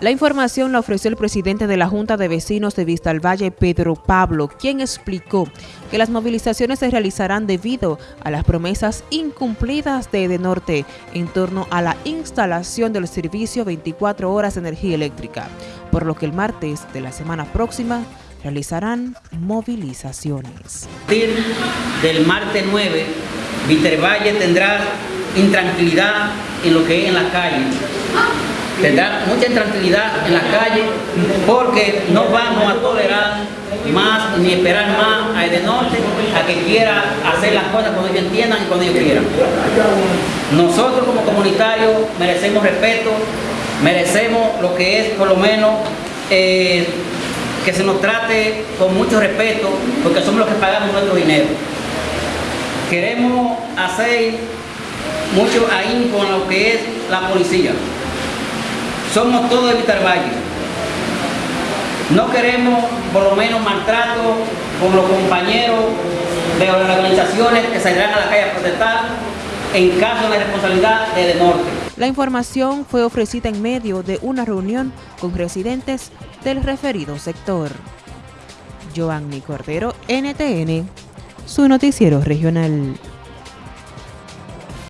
La información la ofreció el presidente de la Junta de Vecinos de Vista al Valle, Pedro Pablo, quien explicó que las movilizaciones se realizarán debido a las promesas incumplidas de Edenorte en torno a la instalación del servicio 24 horas de energía eléctrica, por lo que el martes de la semana próxima realizarán movilizaciones. A partir del martes 9, Valle tendrá intranquilidad en lo que es en la calle tendrá mucha intranquilidad en la calle porque no vamos a tolerar más ni esperar más a Edenorte a que quiera hacer las cosas cuando ellos entiendan y cuando ellos quieran. Nosotros como comunitarios merecemos respeto, merecemos lo que es por lo menos eh, que se nos trate con mucho respeto porque somos los que pagamos nuestro dinero. Queremos hacer mucho ahí con lo que es la policía. Somos todos de Vitar Valle. No queremos por lo menos maltrato con los compañeros de las organizaciones que saldrán a la calle a protestar en caso de responsabilidad de norte. La información fue ofrecida en medio de una reunión con residentes del referido sector. Joanny Cordero, NTN, su noticiero regional.